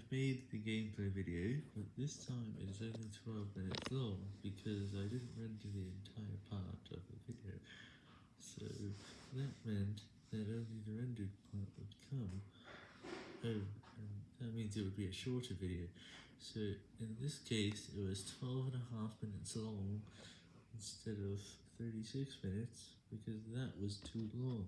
I've made the gameplay video, but this time it is only 12 minutes long, because I didn't render the entire part of the video, so that meant that only the rendered part would come. Oh, and that means it would be a shorter video, so in this case it was 12 and a half minutes long, instead of 36 minutes, because that was too long.